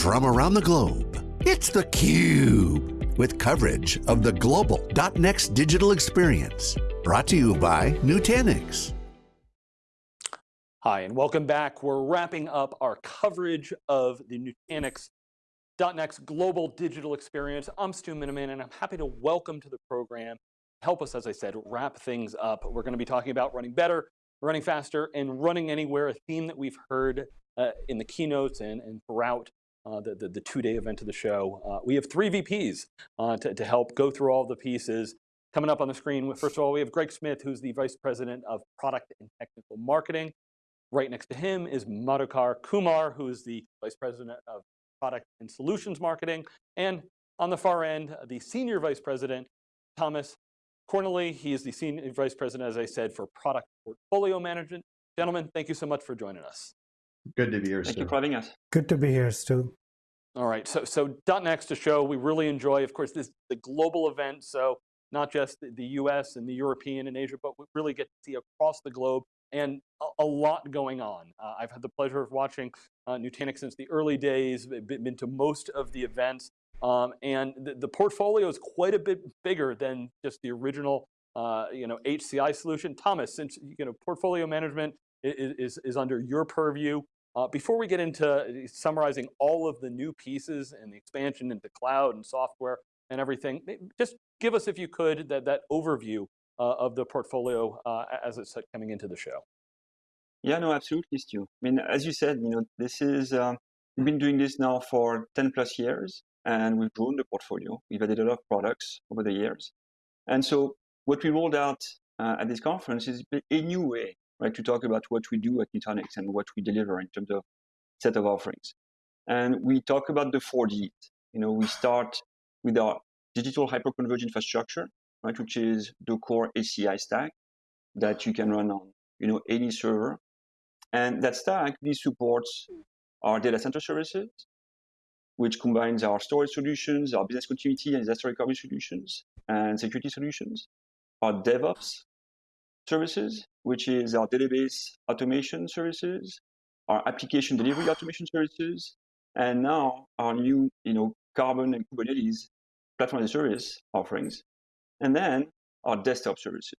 from around the globe. It's theCUBE, with coverage of the global .next digital experience. Brought to you by Nutanix. Hi, and welcome back. We're wrapping up our coverage of the Nutanix global digital experience. I'm Stu Miniman, and I'm happy to welcome to the program, help us, as I said, wrap things up. We're going to be talking about running better, running faster, and running anywhere, a theme that we've heard uh, in the keynotes and, and throughout uh, the, the, the two-day event of the show. Uh, we have three VPs uh, to, to help go through all the pieces. Coming up on the screen, first of all, we have Greg Smith, who's the Vice President of Product and Technical Marketing. Right next to him is Madhukar Kumar, who is the Vice President of Product and Solutions Marketing. And on the far end, the Senior Vice President, Thomas Cornely. He is the Senior Vice President, as I said, for Product Portfolio Management. Gentlemen, thank you so much for joining us. Good to be here, Thank Stu. you for having us. Good to be here, Stu. All right, so, so .next to show we really enjoy, of course, this the global event, so not just the, the US and the European and Asia, but we really get to see across the globe and a, a lot going on. Uh, I've had the pleasure of watching uh, Nutanix since the early days, been, been to most of the events, um, and the, the, portfolio is quite a bit bigger than just the original uh, you know, HCI solution. Thomas, since you know, portfolio management is, is, under your purview, uh, before we get into uh, summarizing all of the new pieces and the expansion into cloud and software and everything, just give us, if you could, that, that overview uh, of the portfolio uh, as it's coming into the show. Yeah, no, absolutely, Stu. I mean, as you said, you know, this is, um, we've been doing this now for 10 plus years and we've grown the portfolio. We've added a lot of products over the years. And so what we rolled out uh, at this conference is a new way right, to talk about what we do at Nutanix and what we deliver in terms of set of offerings. And we talk about the four Ds. You know, we start with our digital hyperconverged infrastructure, right, which is the core HCI stack that you can run on, you know, any server. And that stack, this supports our data center services, which combines our storage solutions, our business continuity and disaster recovery solutions, and security solutions, our DevOps services, which is our database automation services, our application delivery automation services, and now our new, you know, Karbon and Kubernetes platform as a service offerings, and then our desktop services,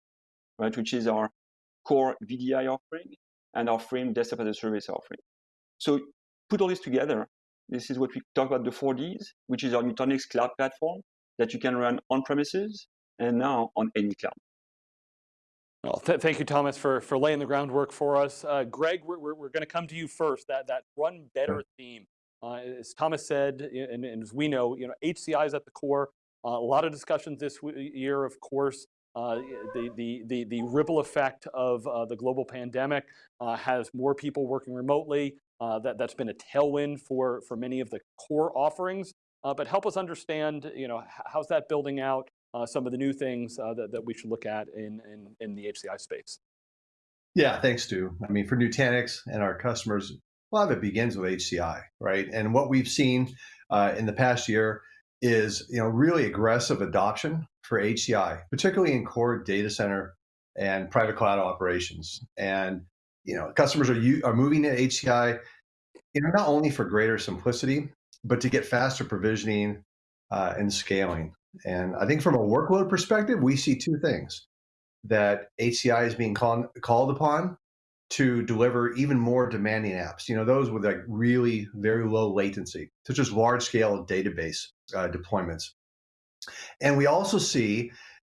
right, which is our core VDI offering and our Frame desktop as a service offering. So put all this together, this is what we talk about the four Ds, which is our Nutanix cloud platform that you can run on premises and now on any cloud. Well, th thank you, Thomas, for, for laying the groundwork for us. Uh, Greg, we're, we're, we're going to come to you first, that, that run better theme. Uh, as Thomas said, and, and, as we know, you know, HCI is at the core. Uh, a lot of discussions this year, of course, uh, the, the, the, the, ripple effect of uh, the global pandemic uh, has more people working remotely. that, that's been a tailwind for, for many of the core offerings. but help us understand, you know, how's that building out? Uh, some of the new things uh, that, that we should look at in, in, in the HCI space. Yeah, thanks, Stu. I mean, for Nutanix and our customers, a lot of it begins with HCI, right? And what we've seen uh, in the past year is, you know, really aggressive adoption for HCI, particularly in core data center and private cloud operations. And, you know, customers are, you are moving to HCI, you know, not only for greater simplicity, but to get faster provisioning uh, and scaling. And I think from a workload perspective, we see two things that HCI is being call, called upon to deliver even more demanding apps. You know, those with like really very low latency, such as large scale database uh, deployments. And we also see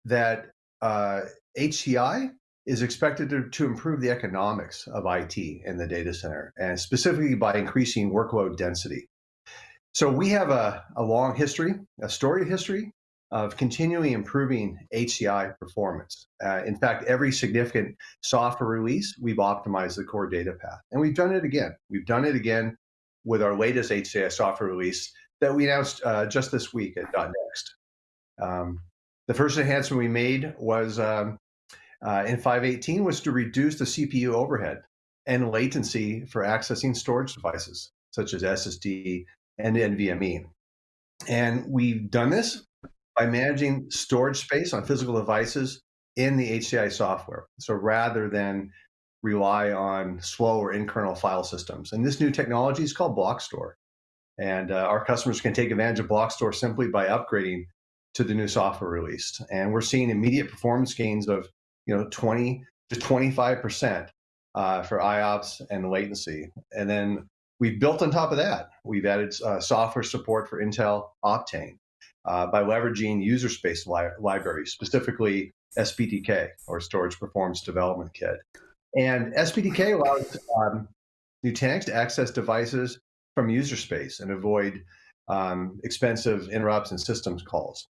that uh, HCI is expected to, to improve the economics of IT in the data center, and specifically by increasing workload density. So we have a, a long history, a storied history of continually improving HCI performance. Uh, in fact, every significant software release, we've optimized the core data path. And we've done it again. We've done it again with our latest HCI software release that we announced uh, just this week at .next. Um, the first enhancement we made was um, uh, in 518 was to reduce the CPU overhead and latency for accessing storage devices, such as SSD and NVMe. And we've done this by managing storage space on physical devices in the HCI software. So rather than rely on slow or in-kernel file systems. And this new technology is called Block Store. And uh, our customers can take advantage of Blockstore simply by upgrading to the new software released. And we're seeing immediate performance gains of you know 20 to 25 percent uh, for IOPS and latency. And then we've built on top of that. We've added uh, software support for Intel Optane uh, by leveraging user space li libraries, specifically SPDK or Storage Performance Development Kit. And SPDK allows um, Nutanix to access devices from user space and avoid um, expensive interrupts and systems calls.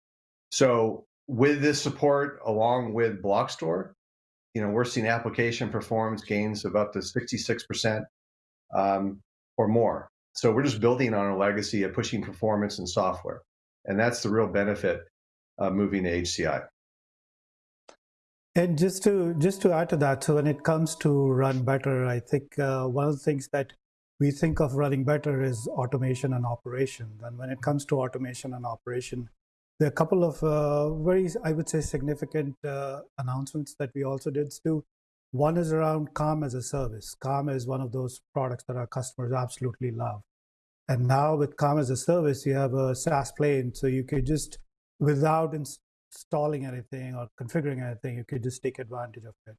So with this support, along with Blockstore, you know, we're seeing application performance gains of up to 66% um, or more. So we're just building on a legacy of pushing performance and software. And that's the real benefit of moving to HCI. And just to just to add to that, so when it comes to run better, I think uh, one of the things that we think of running better is automation and operation. And when it comes to automation and operation, there are a couple of uh, very, I would say, significant uh, announcements that we also did, Stu. One is around Calm as a service. Calm is one of those products that our customers absolutely love. And now with Calm as a service, you have a SaaS plane, so you could just, without installing anything or configuring anything, you could just take advantage of it.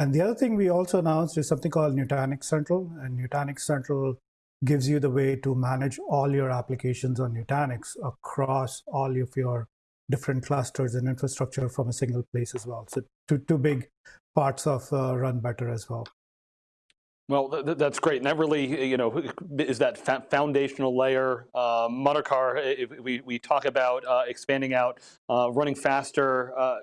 And the other thing we also announced is something called Nutanix Central. And Nutanix Central gives you the way to manage all your applications on Nutanix across all of your different clusters and infrastructure from a single place as well. So two, two big parts of uh, Run Better as well. Well, th that's great, and that really, you know, is that foundational layer. Uh, Madhukar, we we talk about uh, expanding out, uh, running faster. Uh,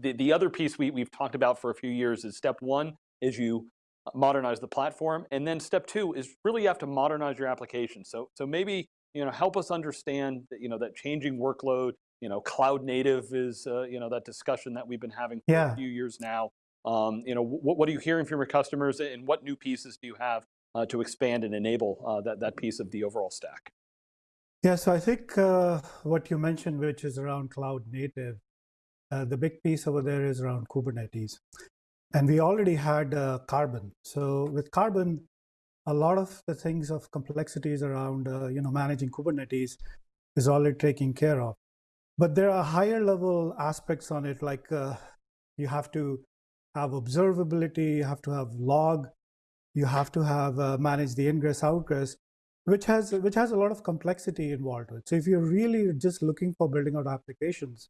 the the other piece we we've talked about for a few years is step one is you modernize the platform, and then step two is really you have to modernize your application. So so maybe you know help us understand that you know that changing workload. You know, cloud native is uh, you know that discussion that we've been having for yeah. a few years now. Um, you know, what, what, are you hearing from your customers and what new pieces do you have uh, to expand and enable uh, that, that piece of the overall stack? Yeah, so I think uh, what you mentioned, which is around cloud native, uh, the big piece over there is around Kubernetes. And we already had uh, Karbon. So with Karbon, a lot of the things of complexities around, uh, you know, managing Kubernetes is already taken care of. But there are higher level aspects on it, like you have to have observability, you have to have log, you have to have uh, manage the ingress outgress, which has which has a lot of complexity involved with. So if you're really just looking for building out applications,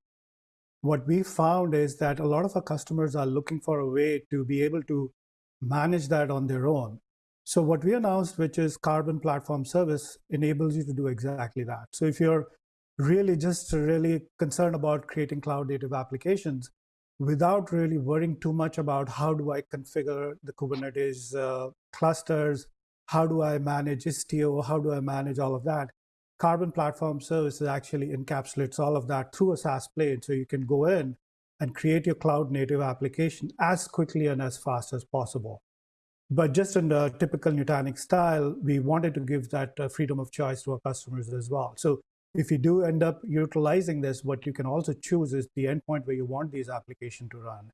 what we found is that a lot of our customers are looking for a way to be able to manage that on their own. So what we announced, which is Karbon Platform Service, enables you to do exactly that. So if you're really just really concerned about creating cloud native applications, without really worrying too much about how do I configure the Kubernetes uh, clusters, how do I manage Istio, how do I manage all of that. Karbon Platform Services actually encapsulates all of that through a SaaS plane. So you can go in and create your cloud native application as quickly and as fast as possible. But just in the typical Nutanix style, we wanted to give that uh, freedom of choice to our customers as well. So if you do end up utilizing this, what you can also choose is the endpoint where you want these applications to run.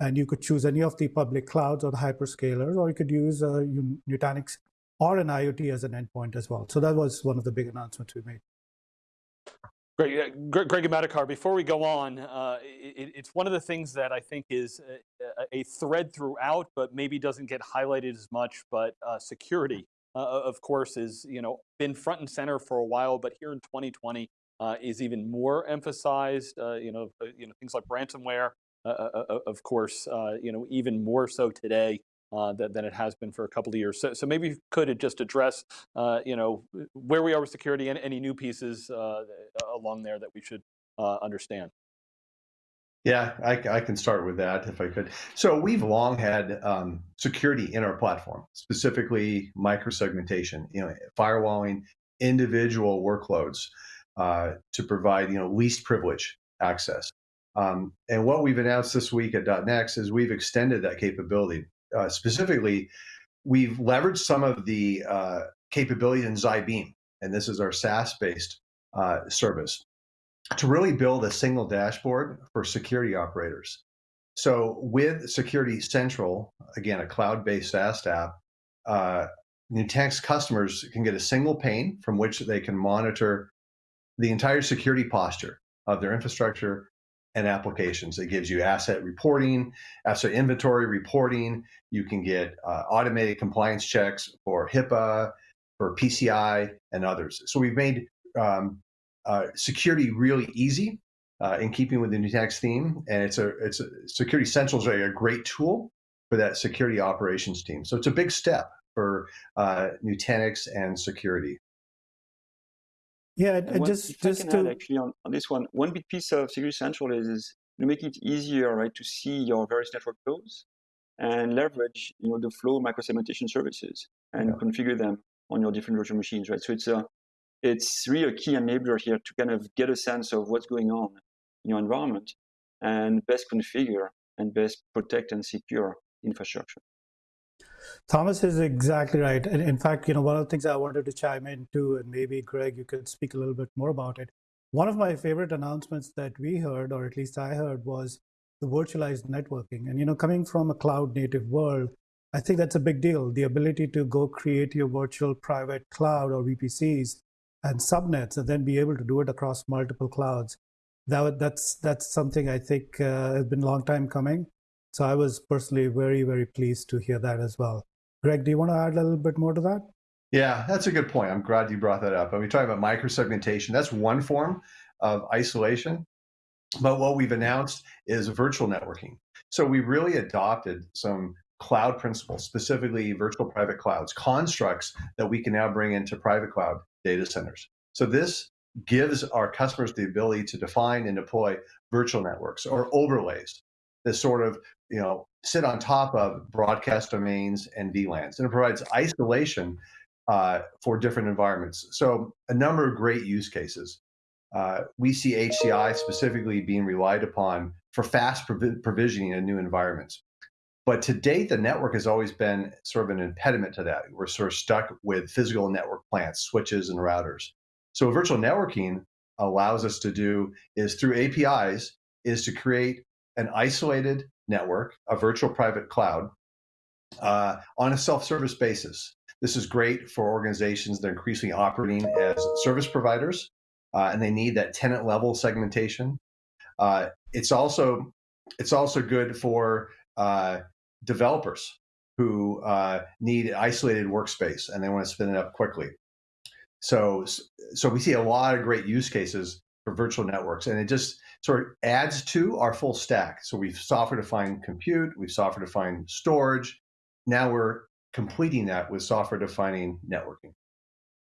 And you could choose any of the public clouds or the hyperscalers, or you could use uh, Nutanix or an IoT as an endpoint as well. So that was one of the big announcements we made. Great, Greg and Madhukar, before we go on, uh, it, it's one of the things that I think is a, a, thread throughout, but maybe doesn't get highlighted as much, but uh, security of course, is you know been front and center for a while, but here in 2020 uh, is even more emphasized. Uh, you know, uh, you know things like ransomware, uh, uh, of course, you know even more so today. Than, than, it has been for a couple of years. So, so maybe you could just address, you know, where we are with security and any new pieces along there that we should understand. Yeah, I, I, can start with that if I could. So we've long had um, security in our platform, specifically microsegmentation, you know, firewalling individual workloads uh, to provide, you know, least privilege access. Um, and what we've announced this week at .next is we've extended that capability. Uh, specifically, we've leveraged some of the uh, capabilities in Xi Beam, and this is our SaaS-based uh, service to really build a single dashboard for security operators. So with Security Central, again, a cloud-based SaaS app, uh, Nutanix customers can get a single pane from which they can monitor the entire security posture of their infrastructure and applications. It gives you asset reporting, asset inventory reporting. You can get uh, automated compliance checks for HIPAA, for PCI, and others. So we've made um, uh, security really easy uh, in keeping with the Nutanix theme, and it's a it's a, Security Central is a great tool for that security operations team. So it's a big step for uh, Nutanix and security. Yeah, and one, just just to actually on, on this one, one big piece of Security Central is, is to make it easier, right, to see your various network flows and leverage, you know, the flow microsegmentation services and yeah. configure them on your different virtual machines, right? So it's a it's really a key enabler here to kind of get a sense of what's going on in your environment and best configure and best protect and secure infrastructure. Thomas is exactly right. And in fact, you know, one of the things I wanted to chime in too, and maybe Greg, you could speak a little bit more about it. One of my favorite announcements that we heard, or at least I heard, was the virtualized networking. And you know, coming from a cloud native world, I think that's a big deal. The ability to go create your virtual private cloud or VPCs and subnets, and then be able to do it across multiple clouds. That that's that's something I think uh, has been a long time coming. So I was personally very, very pleased to hear that as well. Greg, do you want to add a little bit more to that? Yeah, that's a good point. I'm glad you brought that up. I mean, talking about microsegmentation, that's one form of isolation. But what we've announced is virtual networking. So we really adopted some cloud principles, specifically virtual private clouds, constructs that we can now bring into private cloud data centers. So this gives our customers the ability to define and deploy virtual networks or overlays that sort of you know sit on top of broadcast domains and VLANs, and it provides isolation uh, for different environments. So a number of great use cases. Uh, we see HCI specifically being relied upon for fast provi provisioning in new environments. But to date, the network has always been sort of an impediment to that. We're sort of stuck with physical network plants, switches, and routers. So virtual networking allows us to do is through APIs is to create an isolated network, a virtual private cloud, uh, on a self-service basis. This is great for organizations that are increasingly operating as service providers, uh, and they need that tenant level segmentation. Uh, it's also it's also good for uh, developers who uh, need isolated workspace and they want to spin it up quickly. So so we see a lot of great use cases for virtual networks, and it just sort of adds to our full stack. So we've software-defined compute, we've software-defined storage. Now we're completing that with software-defining networking.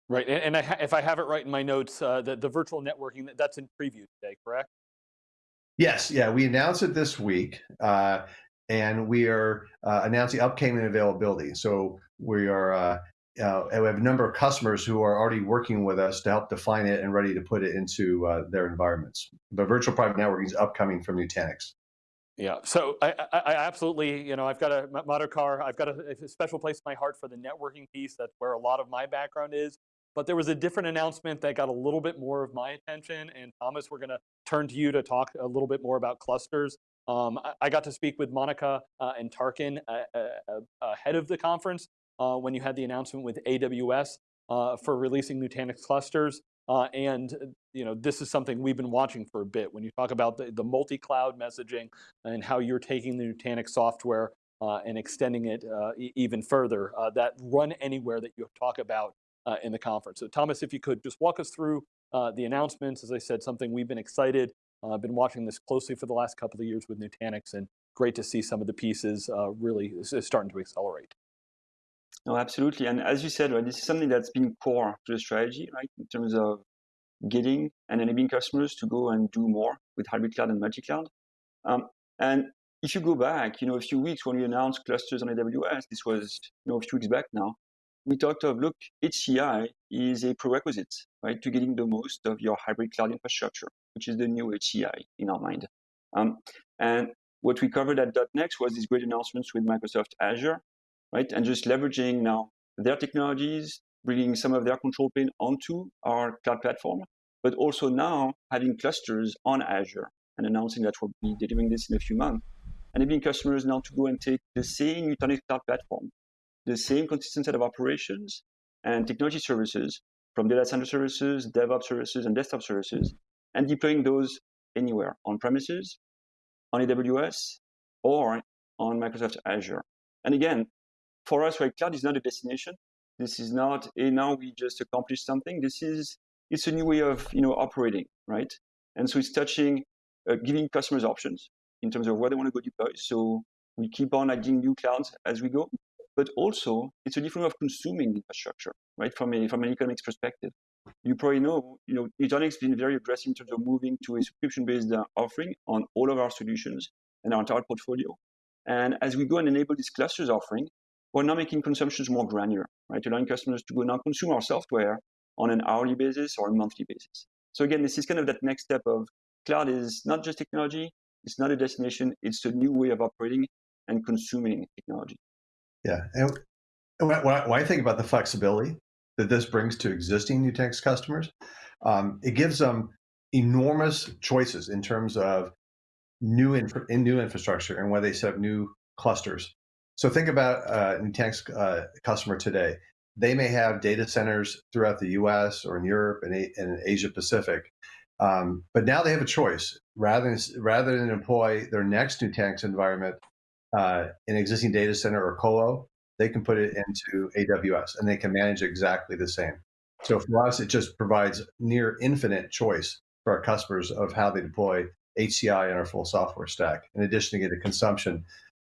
Right, and, and I if I have it right in my notes, uh, the, the virtual networking, that's in preview today, correct? Yes, yeah, we announced it this week, uh, and we are uh, announcing upcoming availability. So we are uh, uh, we have a number of customers who are already working with us to help define it and ready to put it into uh, their environments. But virtual private networking is upcoming from Nutanix. Yeah, so I, I, I, absolutely, you know, I've got a Madhukar, I've got a, a, special place in my heart for the networking piece. That's where a lot of my background is. But there was a different announcement that got a little bit more of my attention. And Thomas, we're going to turn to you to talk a little bit more about clusters. Um, I, I, got to speak with Monica uh, and Tarkan uh, uh, ahead of the conference uh, when you had the announcement with AWS uh, for releasing Nutanix clusters. Uh, and you know this is something we've been watching for a bit. When you talk about the, the multi-cloud messaging and how you're taking the Nutanix software uh, and extending it uh, e even further, uh, that run anywhere that you talk about in the conference. So Thomas, if you could just walk us through the announcements. As I said, something we've been excited. I've been watching this closely for the last couple of years with Nutanix, and great to see some of the pieces really starting to accelerate. No, absolutely. And as you said, right, this is something that's been core to the strategy, right, in terms of getting and enabling customers to go and do more with hybrid cloud and multi-cloud. Um, and if you go back, you know, a few weeks when we announced clusters on AWS, this was, you know, a few weeks back now, we talked of, look, HCI is a prerequisite, right, to getting the most of your hybrid cloud infrastructure, which is the new HCI in our mind. Um, and what we covered at .next was these great announcements with Microsoft Azure, right? And just leveraging now their technologies, bringing some of their control plane onto our cloud platform, but also now having clusters on Azure and announcing that we'll be delivering this in a few months, And enabling customers now to go and take the same Nutanix cloud platform the same consistent set of operations and technology services from data center services, DevOps services, and desktop services, and deploying those anywhere on premises, on AWS, or on Microsoft Azure. And again, for us, right, cloud is not a destination. This is not a now we just accomplished something. This is it's a new way of you know operating, right? And so it's touching, uh, giving customers options in terms of where they want to go deploy. So we keep on adding new clouds as we go, but also it's a different way of consuming infrastructure, right? From a from an economics perspective, you probably know, you know, Nutanix has been very aggressive in terms of moving to a subscription-based uh, offering on all of our solutions and our entire portfolio. And as we go and enable this clusters offering, we're now making consumptions more granular, right? Allowing customers to go now consume our software on an hourly basis or a monthly basis. So again, this is kind of that next step of cloud is not just technology, it's not a destination, it's a new way of operating and consuming technology. Yeah. And when I think about the flexibility that this brings to existing Nutanix customers, um, it gives them enormous choices in terms of new in new infrastructure and where they set up new clusters. So think about uh, Nutanix uh, customer today. They may have data centers throughout the U.S. or in Europe and, and Asia Pacific, um, but now they have a choice. Rather than rather than employ their next Nutanix environment uh, in existing data center or colo, they can put it into AWS and they can manage exactly the same. So for us, it just provides near infinite choice for our customers of how they deploy HCI in our full software stack, in addition to the consumption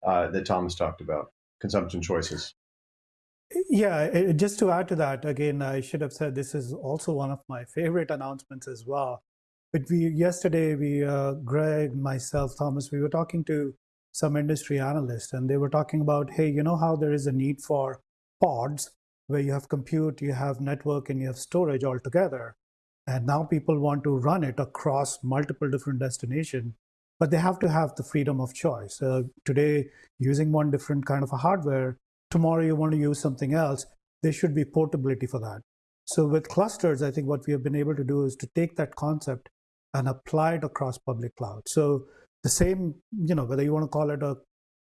uh, that Thomas talked about, consumption choices. Yeah, just to add to that, again, I should have said this is also one of my favorite announcements as well. But we yesterday, we uh, Greg, myself, Thomas, we were talking to some industry analysts, and they were talking about, hey, you know how there is a need for pods where you have compute, you have network, and you have storage all together. And now people want to run it across multiple different destinations, but they have to have the freedom of choice. Uh, today, using one different kind of a hardware, tomorrow you want to use something else, there should be portability for that. So with clusters, I think what we have been able to do is to take that concept and apply it across public cloud. So the same, you know, whether you want to call it a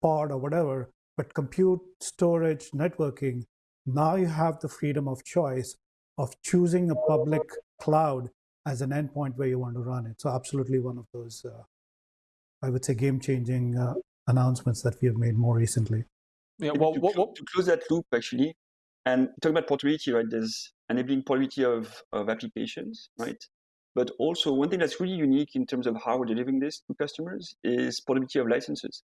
pod or whatever, but compute, storage, networking, now you have the freedom of choice of choosing a public cloud as an endpoint where you want to run it. So absolutely one of those, uh, I would say, game-changing uh, announcements that we have made more recently. Yeah, well, to, what, what, to close that loop, actually, and talk about portability, right? There's enabling portability of, of applications, right? But also, one thing that's really unique in terms of how we're delivering this to customers is portability of licenses,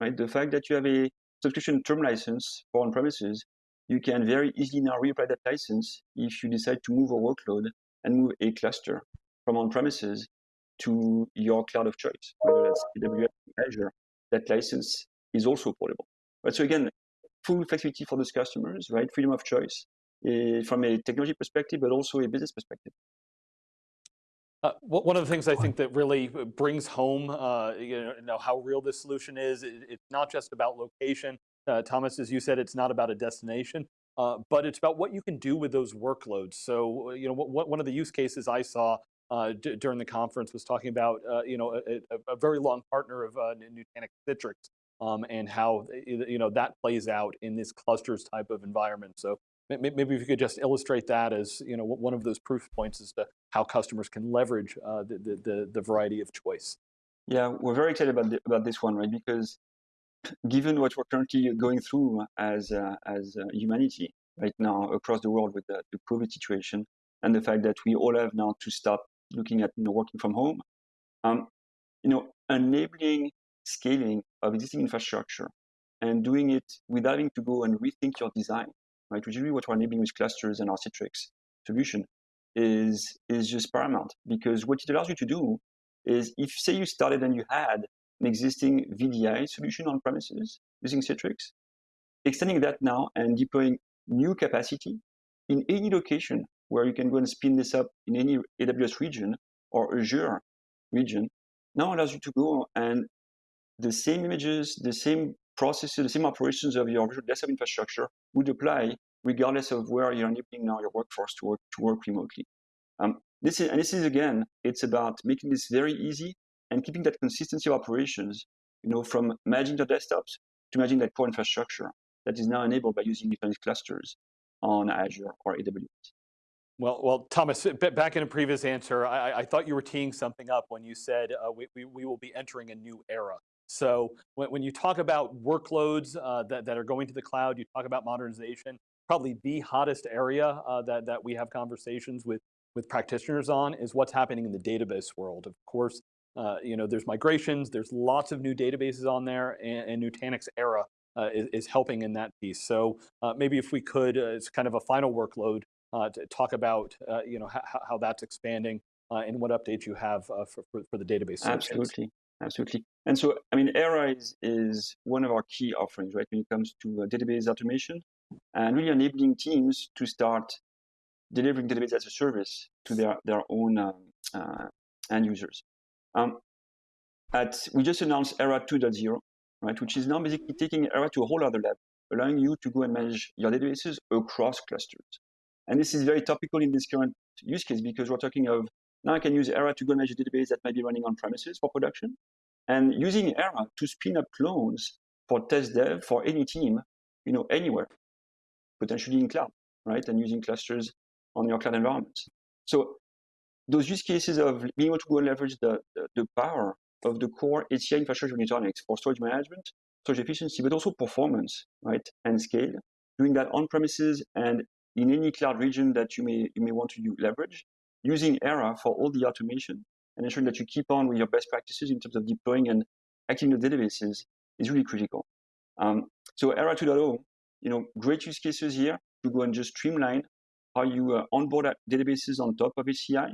right? The fact that you have a subscription term license for on-premises, you can very easily now reapply that license if you decide to move a workload and move a cluster from on-premises to your cloud of choice, whether that's AWS Azure. That license is also portable. Right? So again, full flexibility for those customers, right? Freedom of choice uh, from a technology perspective, but also a business perspective. Uh, one of the things I think that really brings home, uh, you know, how real this solution is, it's not just about location. Uh, Thomas, as you said, it's not about a destination, uh, but it's about what you can do with those workloads. So, you know, what, one of the use cases I saw uh, during the conference was talking about, uh, you know, a, a, very long partner of Nutanix Citrix um, and how, you know, that plays out in this clusters type of environment. So Maybe if you could just illustrate that as you know one of those proof points as to how customers can leverage uh, the, the, the variety of choice. Yeah, we're very excited about the, about this one, right? Because given what we're currently going through as uh, as uh, humanity right now across the world with the, the, COVID situation, and the fact that we all have now to stop looking at you know working from home, um, you know, enabling scaling of existing infrastructure and doing it without having to go and rethink your design right? Really what we're enabling with clusters and our Citrix solution is, is just paramount because what it allows you to do is if say you started and you had an existing VDI solution on premises using Citrix, extending that now and deploying new capacity in any location where you can go and spin this up in any AWS region or Azure region, now allows you to go and the same images, the same processes, the same operations of your Visual Desktop infrastructure would apply regardless of where you're enabling now your workforce to work to work remotely. Um, this is, and this is again, it's about making this very easy and keeping that consistency of operations, you know, from managing the desktops to managing that core infrastructure. that is now enabled by using Nutanix clusters on Azure or AWS. Well, well, Thomas, back in a previous answer, I, I thought you were teeing something up when you said uh, we, we, we, will be entering a new era. So when, when you talk about workloads uh, that, that are going to the cloud, you talk about modernization, probably the hottest area uh, that, that we have conversations with, with practitioners on is what's happening in the database world. Of course, uh, you know, there's migrations, there's lots of new databases on there, and, and Nutanix Era uh, is, is, helping in that piece. So uh, maybe if we could, uh, it's kind of a final workload, to talk about, you know, how, how that's expanding and what updates you have for, for, for, the database. Absolutely, absolutely. And so, I mean, Era is, is one of our key offerings, right, when it comes to database automation and really enabling teams to start delivering database as a service to their, their own um, end users. Um, at, we just announced ERA 2.0, right, which is now basically taking ERA to a whole other level, allowing you to go and manage your databases across clusters. And this is very topical in this current use case because we're talking of now I can use ERA to go manage a database that might be running on premises for production, and using ERA to spin up clones for test dev for any team, you know, anywhere, potentially in cloud, right, and using clusters on your cloud environments. So those use cases of being able to go leverage the, the, the power of the core HCI infrastructure Nutanix for storage management, storage efficiency, but also performance, right, and scale, doing that on premises and in any cloud region that you may you may want to leverage, using Era for all the automation and ensuring that you keep on with your best practices in terms of deploying and acting the databases is really critical. Um, so Era 2.0, you know, great use cases here to go and just streamline how you uh, onboard databases on top of HCI,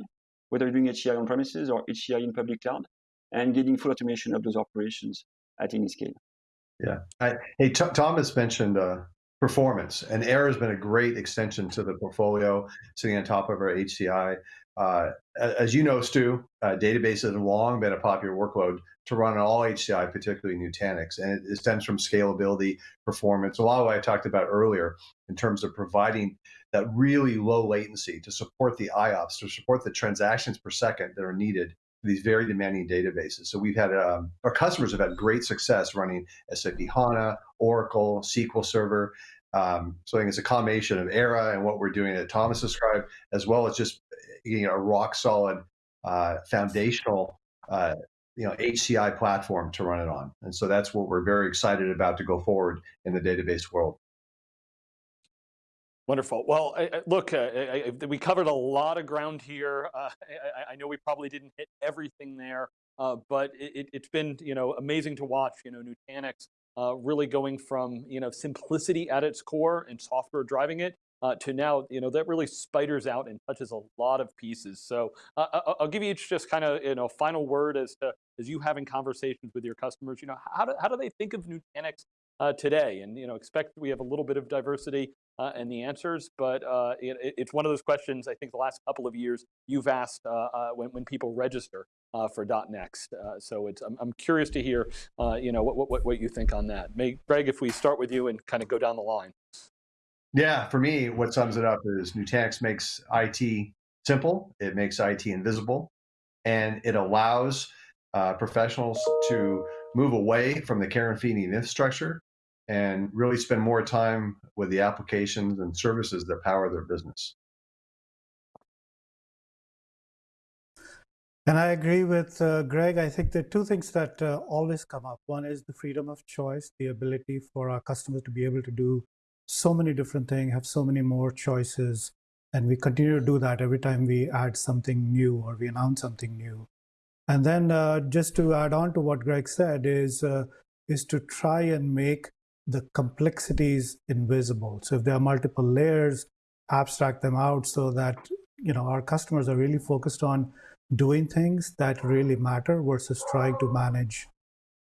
whether you're doing HCI on premises or HCI in public cloud, and getting full automation of those operations at any scale. Yeah. I, hey, Thomas mentioned uh, performance, and Era has been a great extension to the portfolio, sitting on top of our HCI. Uh, as you know, Stu, uh, databases have long been a popular workload to run on all HCI, particularly Nutanix, and it, stems from scalability, performance, a lot of what I talked about earlier in terms of providing that really low latency to support the IOPS, to support the transactions per second that are needed these very demanding databases. So we've had, um, our customers have had great success running SAP HANA, Oracle, SQL Server. Um, so I think it's a combination of ERA and what we're doing that Thomas described, as well as just getting a rock solid uh, foundational uh, you know HCI platform to run it on. And so that's what we're very excited about to go forward in the database world. Wonderful. Well, look, uh, we covered a lot of ground here. Uh, I, I, know we probably didn't hit everything there, uh, but it, has been you know amazing to watch. You know, Nutanix uh, really going from you know simplicity at its core and software driving it uh, to now you know that really spiders out and touches a lot of pieces. So uh, I'll give you each just kind of you know final word as to as you having conversations with your customers. You know, how do how do they think of Nutanix uh, today and you know expect we have a little bit of diversity uh, in the answers but uh, it, it's one of those questions I think the last couple of years you've asked uh, uh, when, when people register uh, for .next so it's I'm, I'm, curious to hear you know what, what, what you think on that. May, Greg if we start with you and kind of go down the line. Yeah for me what sums it up is Nutanix makes IT simple it makes IT invisible and it allows professionals to move away from the care and feeding infrastructure and really spend more time with the applications and services that power their business. And I agree with uh, Greg. I think there are two things that uh, always come up. One is the freedom of choice, the ability for our customers to be able to do so many different things, have so many more choices. And we continue to do that every time we add something new or we announce something new. And then uh, just to add on to what Greg said is, uh, is to try and make the complexities invisible. So if there are multiple layers, abstract them out so that you know our customers are really focused on doing things that really matter versus trying to manage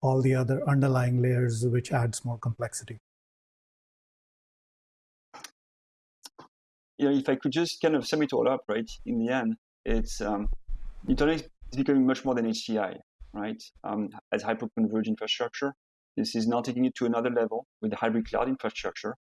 all the other underlying layers, which adds more complexity. You know, if I could just kind of sum it all up, right? In the end, it's um, Nutanix is becoming much more than HCI, right? Um, as hyper-converged infrastructure, this is now taking it to another level with the hybrid cloud infrastructure.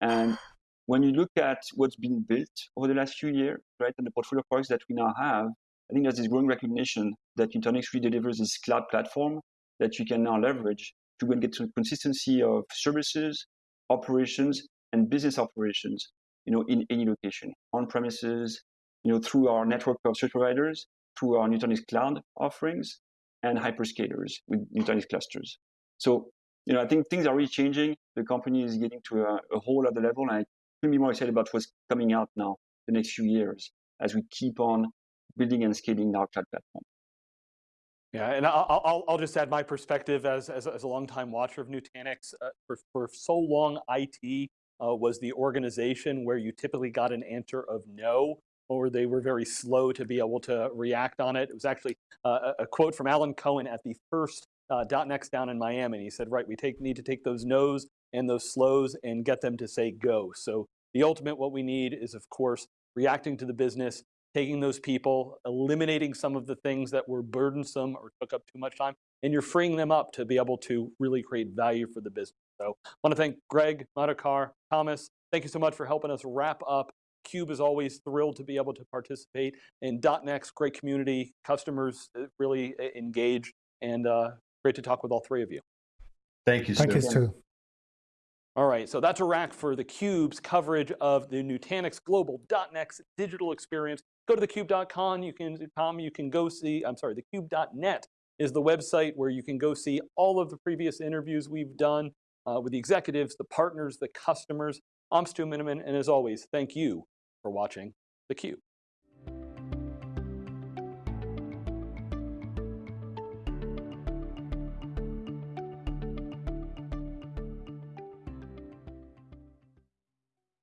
And when you look at what's been built over the last few years, right, and the portfolio of products that we now have, I think there's this growing recognition that Nutanix really delivers this cloud platform that you can now leverage to go and get to consistency of services, operations and business operations, you know, in any location, on premises, you know, through our network of service providers, through our Nutanix Cloud offerings, and hyperscalers with Nutanix clusters. So, you know, I think things are really changing. The company is getting to a, a whole other level, and I couldn't be more excited about what's coming out now the next few years as we keep on building and scaling our cloud platform. Yeah, and I'll, I'll, I'll just add my perspective as, as, as a longtime watcher of Nutanix. Uh, for, for so long, IT uh, was the organization where you typically got an answer of no, or they were very slow to be able to react on it. It was actually uh, a quote from Alan Cohen at the first uh, .next down in Miami. And he said, right, we take, need to take those no's and those slows and get them to say go. So the ultimate what we need is, of course, reacting to the business, taking those people, eliminating some of the things that were burdensome or took up too much time, and you're freeing them up to be able to really create value for the business. So I want to thank Greg, Madhukar, Thomas, thank you so much for helping us wrap up. Cube is always thrilled to be able to participate in .next, great community, customers uh, really engaged, and uh, great to talk with all three of you. Thank you, Thank you, Stu. Stu. All right, so that's a wrap for theCUBE's coverage of the Nutanix Global .next digital experience. Go to thecube.com, you can, com, you can go see, I'm sorry, thecube.net is the website where you can go see all of the previous interviews we've done uh, with the executives, the partners, the customers. I'm Stu Miniman, and as always, thank you for watching theCUBE.